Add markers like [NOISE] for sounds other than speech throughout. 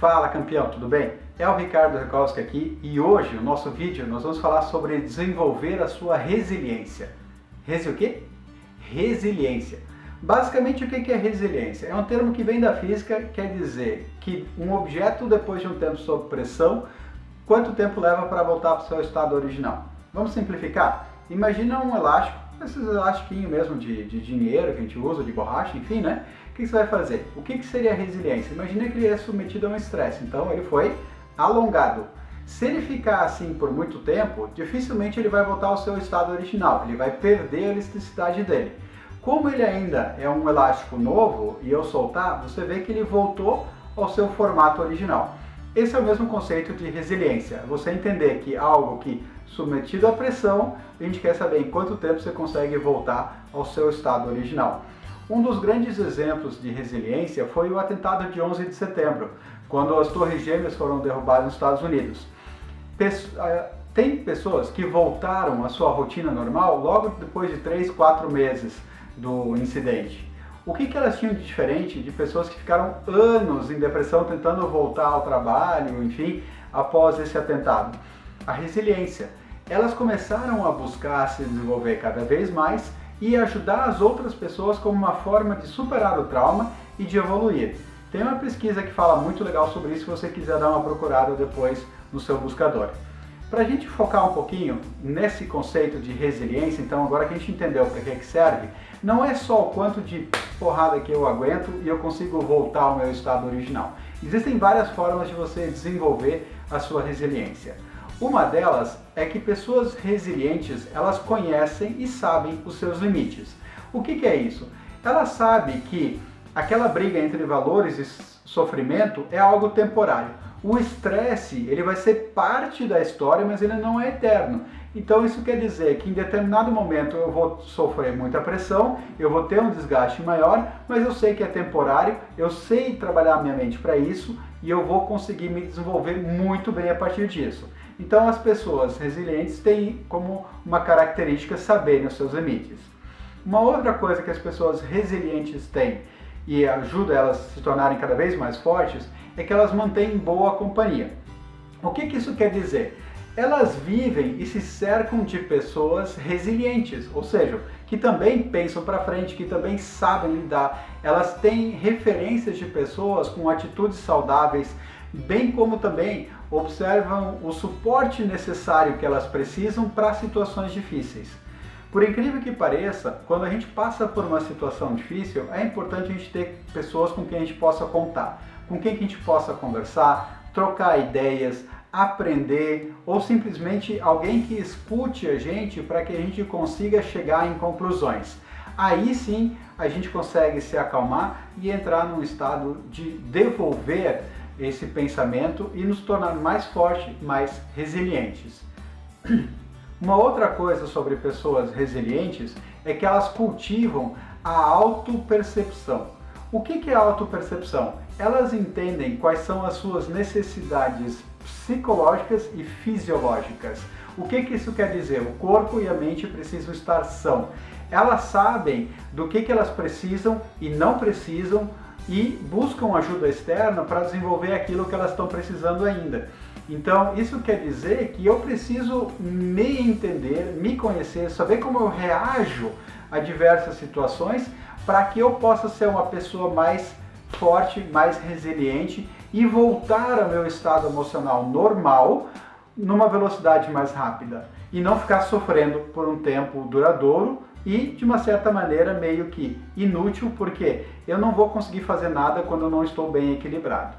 Fala campeão, tudo bem? É o Ricardo Rekowski aqui e hoje, no nosso vídeo, nós vamos falar sobre desenvolver a sua resiliência. Resi o quê? Resiliência. Basicamente, o que é resiliência? É um termo que vem da física, quer dizer que um objeto, depois de um tempo sob pressão, quanto tempo leva para voltar para o seu estado original? Vamos simplificar? Imagina um elástico esses elastiquinhos mesmo de, de dinheiro que a gente usa, de borracha, enfim, né? O que você vai fazer? O que, que seria resiliência? Imagina que ele é submetido a um estresse, então ele foi alongado. Se ele ficar assim por muito tempo, dificilmente ele vai voltar ao seu estado original, ele vai perder a elasticidade dele. Como ele ainda é um elástico novo e eu soltar, você vê que ele voltou ao seu formato original. Esse é o mesmo conceito de resiliência, você entender que algo que submetido à pressão, a gente quer saber em quanto tempo você consegue voltar ao seu estado original. Um dos grandes exemplos de resiliência foi o atentado de 11 de setembro, quando as torres gêmeas foram derrubadas nos Estados Unidos. Ah, tem pessoas que voltaram à sua rotina normal logo depois de 3, 4 meses do incidente. O que, que elas tinham de diferente de pessoas que ficaram anos em depressão tentando voltar ao trabalho, enfim, após esse atentado? A resiliência elas começaram a buscar se desenvolver cada vez mais e ajudar as outras pessoas como uma forma de superar o trauma e de evoluir. Tem uma pesquisa que fala muito legal sobre isso se você quiser dar uma procurada depois no seu buscador. Para a gente focar um pouquinho nesse conceito de resiliência, então agora que a gente entendeu para que, que serve, não é só o quanto de porrada que eu aguento e eu consigo voltar ao meu estado original. Existem várias formas de você desenvolver a sua resiliência. Uma delas é que pessoas resilientes, elas conhecem e sabem os seus limites. O que, que é isso? Ela sabe que aquela briga entre valores e sofrimento é algo temporário. O estresse, ele vai ser parte da história, mas ele não é eterno. Então isso quer dizer que em determinado momento eu vou sofrer muita pressão, eu vou ter um desgaste maior, mas eu sei que é temporário, eu sei trabalhar minha mente para isso e eu vou conseguir me desenvolver muito bem a partir disso. Então as pessoas resilientes têm como uma característica saberem os seus limites. Uma outra coisa que as pessoas resilientes têm e ajuda elas a se tornarem cada vez mais fortes é que elas mantêm boa companhia. O que, que isso quer dizer? Elas vivem e se cercam de pessoas resilientes, ou seja, que também pensam para frente, que também sabem lidar. Elas têm referências de pessoas com atitudes saudáveis, bem como também observam o suporte necessário que elas precisam para situações difíceis. Por incrível que pareça, quando a gente passa por uma situação difícil, é importante a gente ter pessoas com quem a gente possa contar, com quem a gente possa conversar, trocar ideias, aprender ou simplesmente alguém que escute a gente para que a gente consiga chegar em conclusões. Aí sim a gente consegue se acalmar e entrar num estado de devolver esse pensamento e nos tornar mais fortes, mais resilientes. [CLEARS THROAT] Uma outra coisa sobre pessoas resilientes é que elas cultivam a autopercepção. O que é autopercepção? Elas entendem quais são as suas necessidades psicológicas e fisiológicas. O que, que isso quer dizer? O corpo e a mente precisam estar são. Elas sabem do que, que elas precisam e não precisam e buscam ajuda externa para desenvolver aquilo que elas estão precisando ainda. Então, isso quer dizer que eu preciso me entender, me conhecer, saber como eu reajo a diversas situações para que eu possa ser uma pessoa mais forte, mais resiliente e voltar ao meu estado emocional normal numa velocidade mais rápida e não ficar sofrendo por um tempo duradouro e de uma certa maneira meio que inútil, porque eu não vou conseguir fazer nada quando eu não estou bem equilibrado.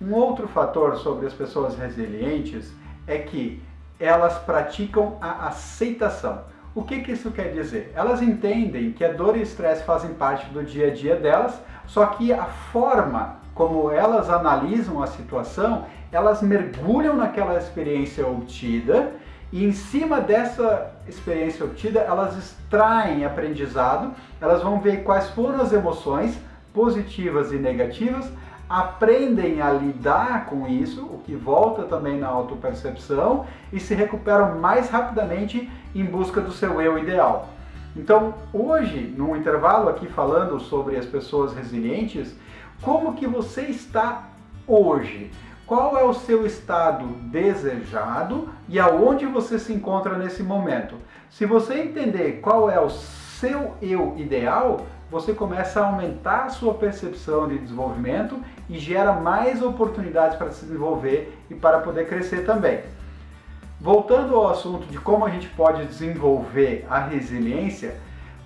Um outro fator sobre as pessoas resilientes é que elas praticam a aceitação. O que, que isso quer dizer? Elas entendem que a dor e o estresse fazem parte do dia a dia delas, só que a forma como elas analisam a situação, elas mergulham naquela experiência obtida e em cima dessa experiência obtida, elas extraem aprendizado, elas vão ver quais foram as emoções positivas e negativas, aprendem a lidar com isso, o que volta também na autopercepção, e se recuperam mais rapidamente em busca do seu eu ideal. Então, hoje, no intervalo aqui falando sobre as pessoas resilientes, como que você está hoje? Qual é o seu estado desejado e aonde você se encontra nesse momento? Se você entender qual é o seu eu ideal, você começa a aumentar a sua percepção de desenvolvimento e gera mais oportunidades para se desenvolver e para poder crescer também. Voltando ao assunto de como a gente pode desenvolver a resiliência,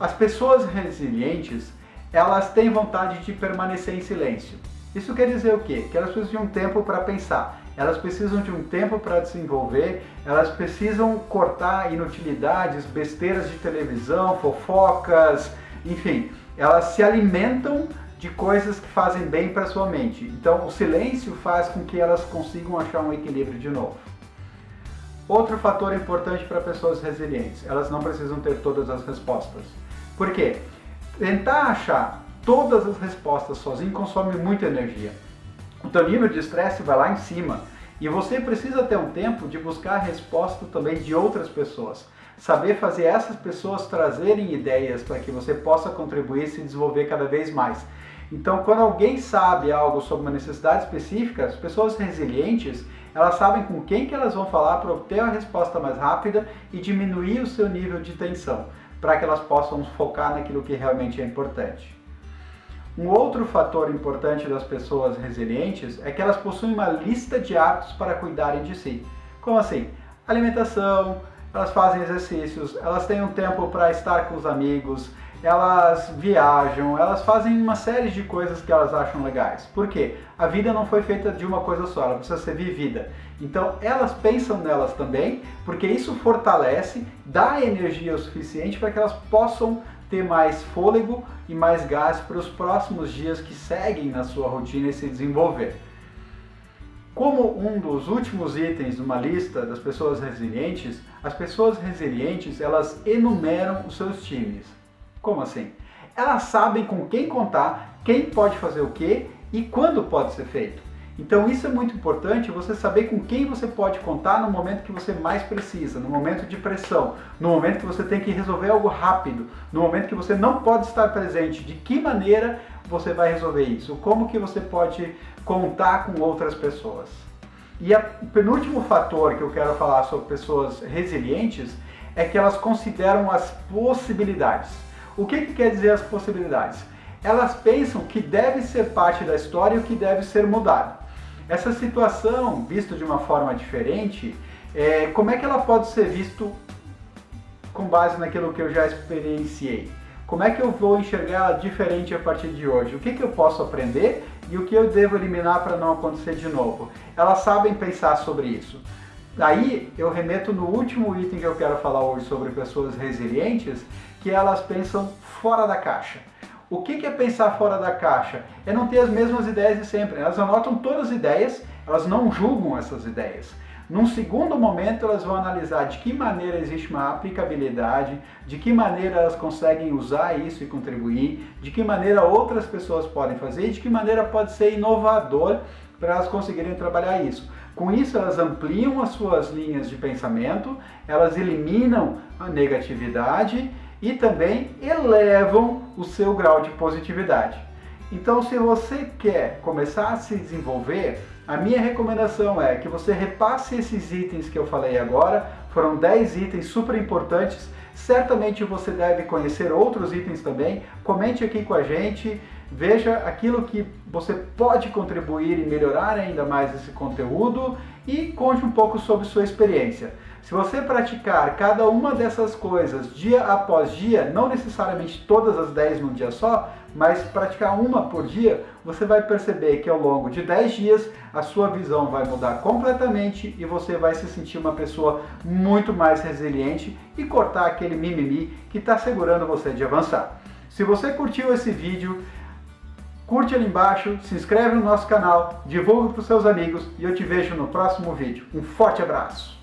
as pessoas resilientes, elas têm vontade de permanecer em silêncio. Isso quer dizer o quê? Que elas precisam de um tempo para pensar, elas precisam de um tempo para desenvolver, elas precisam cortar inutilidades, besteiras de televisão, fofocas, enfim, elas se alimentam de coisas que fazem bem para sua mente. Então, o silêncio faz com que elas consigam achar um equilíbrio de novo. Outro fator importante para pessoas resilientes, elas não precisam ter todas as respostas. Por quê? Tentar achar todas as respostas sozinho consome muita energia. O teu nível de estresse vai lá em cima e você precisa ter um tempo de buscar a resposta também de outras pessoas. Saber fazer essas pessoas trazerem ideias para que você possa contribuir e se desenvolver cada vez mais. Então, quando alguém sabe algo sobre uma necessidade específica, as pessoas resilientes, elas sabem com quem que elas vão falar para obter a resposta mais rápida e diminuir o seu nível de tensão, para que elas possam focar naquilo que realmente é importante. Um outro fator importante das pessoas resilientes é que elas possuem uma lista de hábitos para cuidarem de si. Como assim? Alimentação, elas fazem exercícios, elas têm um tempo para estar com os amigos, elas viajam, elas fazem uma série de coisas que elas acham legais. Por quê? A vida não foi feita de uma coisa só, ela precisa ser vivida. Então elas pensam nelas também, porque isso fortalece, dá energia o suficiente para que elas possam ter mais fôlego e mais gás para os próximos dias que seguem na sua rotina e se desenvolver. Como um dos últimos itens de uma lista das pessoas resilientes, as pessoas resilientes elas enumeram os seus times. Como assim? Elas sabem com quem contar, quem pode fazer o que e quando pode ser feito. Então isso é muito importante, você saber com quem você pode contar no momento que você mais precisa, no momento de pressão, no momento que você tem que resolver algo rápido, no momento que você não pode estar presente, de que maneira você vai resolver isso, como que você pode contar com outras pessoas. E o penúltimo fator que eu quero falar sobre pessoas resilientes é que elas consideram as possibilidades. O que, que quer dizer as possibilidades? Elas pensam que deve ser parte da história e o que deve ser mudado. Essa situação, vista de uma forma diferente, é, como é que ela pode ser visto com base naquilo que eu já experienciei? Como é que eu vou enxergar diferente a partir de hoje? O que, que eu posso aprender e o que eu devo eliminar para não acontecer de novo? Elas sabem pensar sobre isso. Aí eu remeto no último item que eu quero falar hoje sobre pessoas resilientes, que elas pensam fora da caixa. O que é pensar fora da caixa? É não ter as mesmas ideias de sempre. Elas anotam todas as ideias, elas não julgam essas ideias. Num segundo momento, elas vão analisar de que maneira existe uma aplicabilidade, de que maneira elas conseguem usar isso e contribuir, de que maneira outras pessoas podem fazer e de que maneira pode ser inovador para elas conseguirem trabalhar isso. Com isso, elas ampliam as suas linhas de pensamento, elas eliminam a negatividade e também elevam o seu grau de positividade. Então, se você quer começar a se desenvolver, a minha recomendação é que você repasse esses itens que eu falei agora, foram 10 itens super importantes, certamente você deve conhecer outros itens também, comente aqui com a gente, veja aquilo que você pode contribuir e melhorar ainda mais esse conteúdo e conte um pouco sobre sua experiência. Se você praticar cada uma dessas coisas dia após dia, não necessariamente todas as 10 num dia só, mas praticar uma por dia, você vai perceber que ao longo de 10 dias a sua visão vai mudar completamente e você vai se sentir uma pessoa muito mais resiliente e cortar aquele mimimi que está segurando você de avançar. Se você curtiu esse vídeo, curte ali embaixo, se inscreve no nosso canal, divulgue para os seus amigos e eu te vejo no próximo vídeo. Um forte abraço!